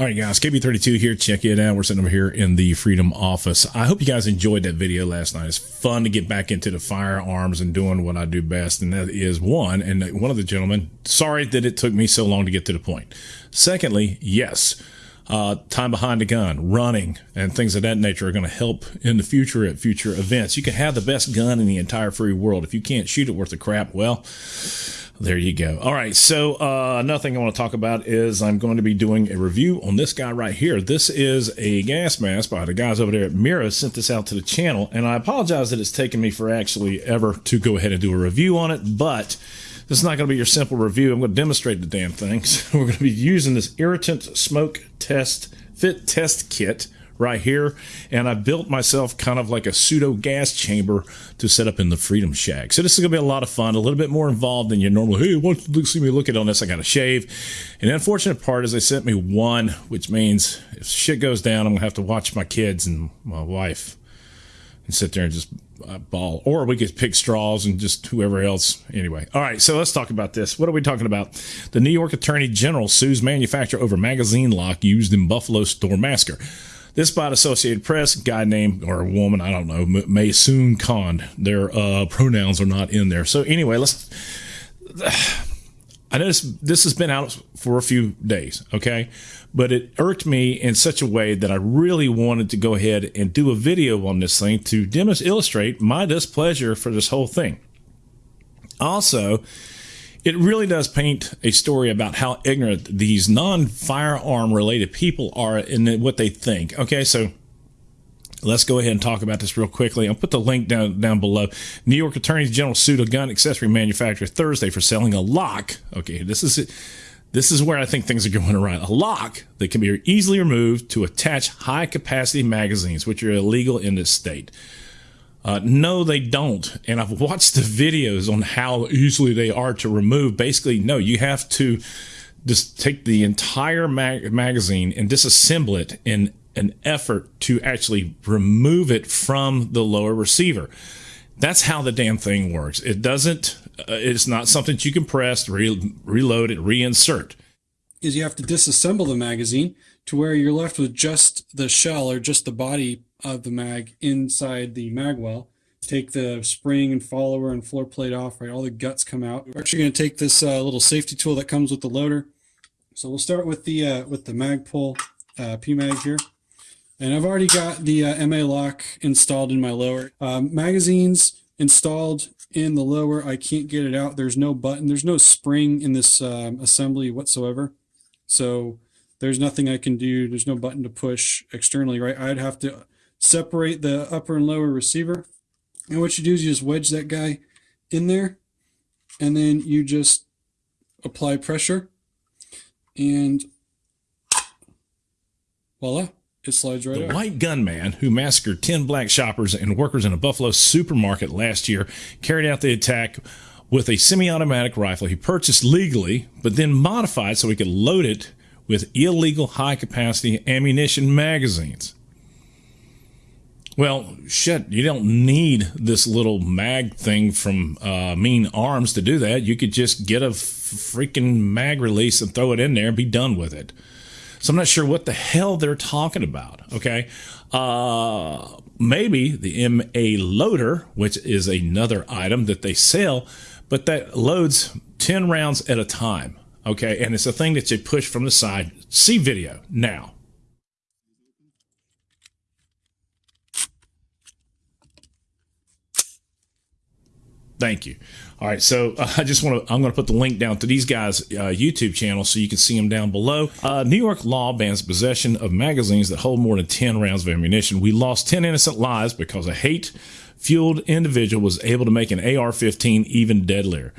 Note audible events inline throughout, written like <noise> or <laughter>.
All right, guys, KB32 here. Check it out. We're sitting over here in the Freedom office. I hope you guys enjoyed that video last night. It's fun to get back into the firearms and doing what I do best, and that is one. And one of the gentlemen, sorry that it took me so long to get to the point. Secondly, yes, uh, time behind the gun, running, and things of that nature are going to help in the future at future events. You can have the best gun in the entire free world. If you can't shoot it worth a crap, well, there you go. All right. So, uh, another thing I want to talk about is I'm going to be doing a review on this guy right here. This is a gas mask by the guys over there at Mira sent this out to the channel. And I apologize that it's taken me for actually ever to go ahead and do a review on it, but this is not going to be your simple review. I'm going to demonstrate the damn things. <laughs> We're going to be using this irritant smoke test fit test kit right here. And I built myself kind of like a pseudo gas chamber to set up in the Freedom Shack. So this is going to be a lot of fun, a little bit more involved than your normal, hey, once you see me look at on this, I got to shave. And the unfortunate part is they sent me one, which means if shit goes down, I'm going to have to watch my kids and my wife and sit there and just uh, ball. Or we could pick straws and just whoever else. Anyway. All right. So let's talk about this. What are we talking about? The New York Attorney General sues manufacturer over magazine lock used in Buffalo store massacre. This by Associated Press, guy named or a woman, I don't know, Maysoon Khan. Their uh, pronouns are not in there. So anyway, let's. <sighs> I know this, this has been out for a few days, okay? But it irked me in such a way that I really wanted to go ahead and do a video on this thing to demonstrate, illustrate my displeasure for this whole thing. Also, it really does paint a story about how ignorant these non firearm related people are in what they think. Okay, so let's go ahead and talk about this real quickly. I'll put the link down down below. New York Attorney General sued a gun accessory manufacturer Thursday for selling a lock. Okay, this is this is where I think things are going around. A lock that can be easily removed to attach high capacity magazines, which are illegal in this state. Uh, no, they don't. And I've watched the videos on how easily they are to remove. Basically, no, you have to just take the entire mag- magazine and disassemble it in an effort to actually remove it from the lower receiver. That's how the damn thing works. It doesn't, uh, it's not something that you can press, re- reload it, reinsert. Is you have to disassemble the magazine to where you're left with just the shell or just the body of the mag inside the mag well. Take the spring and follower and floor plate off, right? All the guts come out. We're actually going to take this uh, little safety tool that comes with the loader. So we'll start with the uh, with the Magpul uh, PMag here. And I've already got the uh, MA lock installed in my lower. Um, magazines installed in the lower. I can't get it out. There's no button. There's no spring in this um, assembly whatsoever. So there's nothing I can do. There's no button to push externally, right? I'd have to separate the upper and lower receiver. And what you do is you just wedge that guy in there and then you just apply pressure and voila, it slides right the out. white gunman who massacred 10 black shoppers and workers in a Buffalo supermarket last year carried out the attack with a semi-automatic rifle he purchased legally, but then modified so he could load it with illegal high-capacity ammunition magazines. Well, shit, you don't need this little mag thing from uh, Mean Arms to do that. You could just get a freaking mag release and throw it in there and be done with it. So I'm not sure what the hell they're talking about. Okay. Uh, maybe the MA loader, which is another item that they sell, but that loads 10 rounds at a time. Okay. And it's a thing that you push from the side. See video now. Thank you. All right, so uh, I just want to, I'm going to put the link down to these guys' uh, YouTube channel so you can see them down below. Uh, New York law bans possession of magazines that hold more than 10 rounds of ammunition. We lost 10 innocent lives because a hate fueled individual was able to make an AR 15 even deadlier.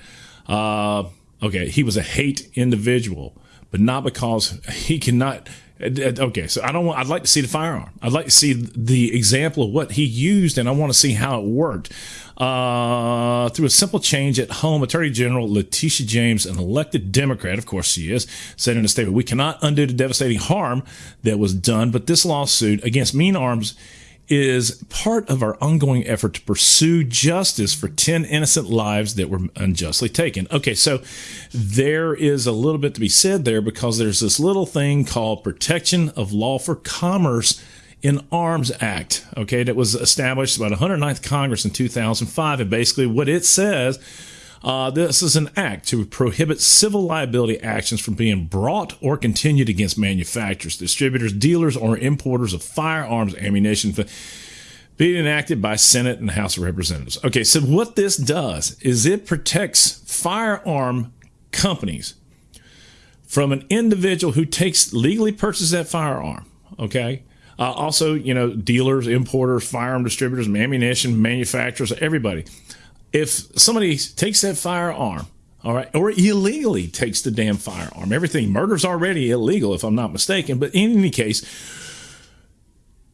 Okay, he was a hate individual, but not because he cannot Okay, so I don't want. I'd like to see the firearm. I'd like to see the example of what he used, and I want to see how it worked. Uh, through a simple change at home, Attorney General Letitia James, an elected Democrat, of course she is, said in a statement, "We cannot undo the devastating harm that was done, but this lawsuit against Mean Arms." Is part of our ongoing effort to pursue justice for 10 innocent lives that were unjustly taken. Okay, so there is a little bit to be said there because there's this little thing called Protection of Lawful Commerce in Arms Act, okay, that was established by the 109th Congress in 2005. And basically, what it says uh, this is an act to prohibit civil liability actions from being brought or continued against manufacturers, distributors, dealers, or importers of firearms, ammunition, being enacted by Senate and House of Representatives. Okay, so what this does is it protects firearm companies from an individual who takes legally purchases that firearm. Okay. Uh, also, you know, dealers, importers, firearm distributors, ammunition manufacturers, everybody if somebody takes that firearm, all right, or illegally takes the damn firearm, everything murder's already illegal if I'm not mistaken, but in any case,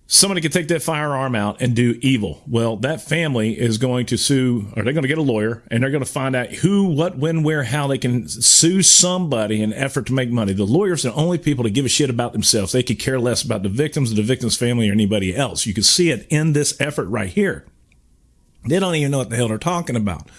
somebody could take that firearm out and do evil. Well, that family is going to sue, or they're going to get a lawyer, and they're going to find out who, what, when, where, how they can sue somebody in effort to make money. The lawyers are the only people to give a shit about themselves. They could care less about the victims, the victim's family, or anybody else. You can see it in this effort right here. They don't even know what the hell they're talking about.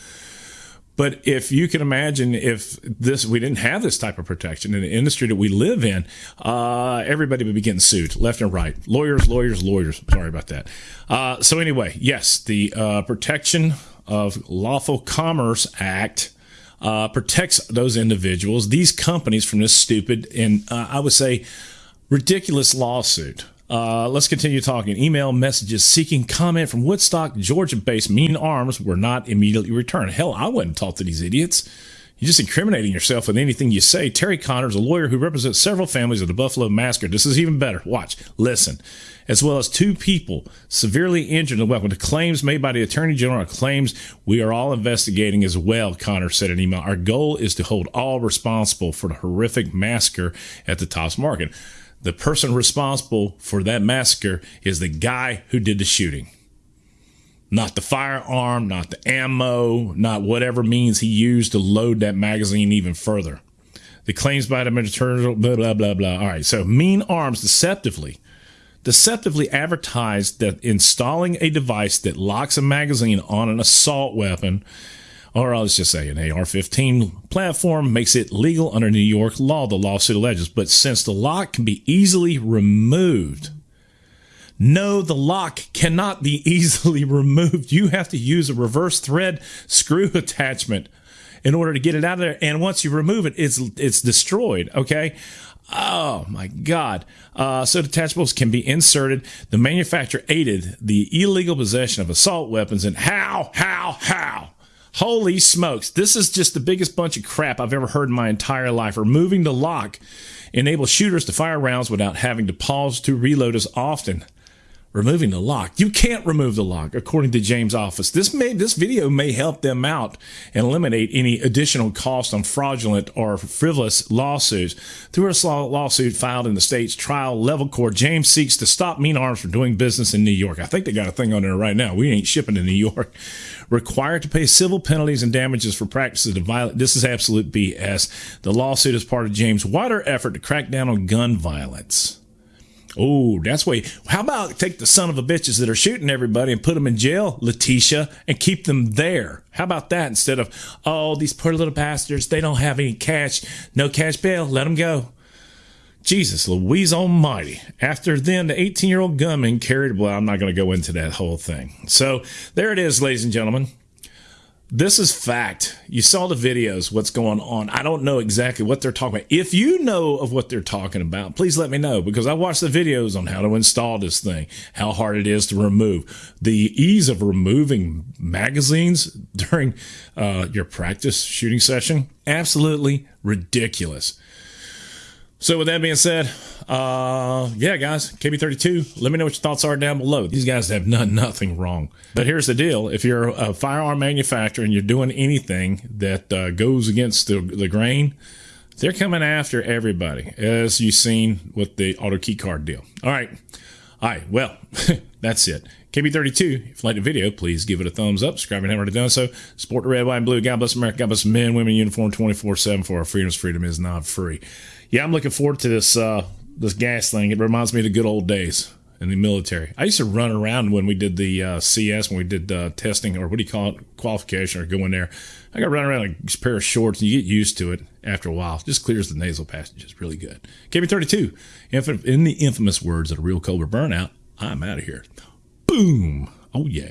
But if you can imagine if this we didn't have this type of protection in the industry that we live in, uh, everybody would be getting sued left and right. Lawyers, lawyers, lawyers. Sorry about that. Uh, so anyway, yes, the uh, Protection of Lawful Commerce Act uh, protects those individuals, these companies, from this stupid and uh, I would say ridiculous lawsuit. Uh, let's continue talking. Email messages seeking comment from Woodstock, Georgia based Mean Arms were not immediately returned. Hell, I wouldn't talk to these idiots. You're just incriminating yourself with anything you say. Terry Connors, a lawyer who represents several families of the Buffalo Massacre. This is even better. Watch, listen. As well as two people severely injured in the weapon. The claims made by the Attorney General are claims we are all investigating as well, Connors said in email. Our goal is to hold all responsible for the horrific massacre at the Tops Market the person responsible for that massacre is the guy who did the shooting. Not the firearm, not the ammo, not whatever means he used to load that magazine even further. The claims by the Mediterranean, blah, blah, blah, blah. All right. So Mean Arms deceptively, deceptively advertised that installing a device that locks a magazine on an assault weapon or let's just say an AR 15 platform makes it legal under New York law, the lawsuit alleges. But since the lock can be easily removed, no, the lock cannot be <laughs> easily removed. You have to use a reverse thread screw <laughs> attachment in order to get it out of there. And once you remove it, it's it's destroyed. Okay. Oh my God. Uh, so detachables can be inserted. The manufacturer aided the illegal possession of assault weapons. And how, how, how? Holy smokes. This is just the biggest bunch of crap I've ever heard in my entire life. Removing the lock enables shooters to fire rounds without having to pause to reload as often removing the lock. You can't remove the lock, according to James' office. This may this video may help them out and eliminate any additional cost on fraudulent or frivolous lawsuits. Through a lawsuit filed in the state's trial level court, James seeks to stop Mean Arms from doing business in New York. I think they got a thing on there right now. We ain't shipping to New York. Required to pay civil penalties and damages for practices of violence. This is absolute BS. The lawsuit is part of James' wider effort to crack down on gun violence. Oh, that's way. How about take the son of a bitches that are shooting everybody and put them in jail, Letitia, and keep them there? How about that instead of, oh, these poor little bastards, they don't have any cash, no cash bail, let them go. Jesus, Louise Almighty. After then, the 18 year old gunman carried, well, I'm not going to go into that whole thing. So there it is, ladies and gentlemen. This is fact. You saw the videos, what's going on. I don't know exactly what they're talking about. If you know of what they're talking about, please let me know because I watched the videos on how to install this thing, how hard it is to remove, the ease of removing magazines during uh, your practice shooting session. Absolutely ridiculous. So with that being said, uh, yeah, guys, KB32, let me know what your thoughts are down below. These guys have done nothing wrong. But here's the deal. If you're a firearm manufacturer and you're doing anything that uh, goes against the, the grain, they're coming after everybody, as you've seen with the auto key card deal. All right. All right. Well, <laughs> that's it. KB32, if you like the video, please give it a thumbs up. Subscribe you haven't already done so. Support the red, white, and blue. God bless America. God bless men, women, uniform 24 7 for our freedoms. Freedom is not free. Yeah, I'm looking forward to this uh, this gas thing. It reminds me of the good old days. in the military. I used to run around when we did the uh, CS, when we did uh, testing, or what do you call it, qualification, or going there. I got run around like a pair of shorts, and you get used to it after a while. Just clears the nasal passages really good. KB32, in the infamous words of a real Cobra burnout, I'm out of here. Boom. Oh, yeah.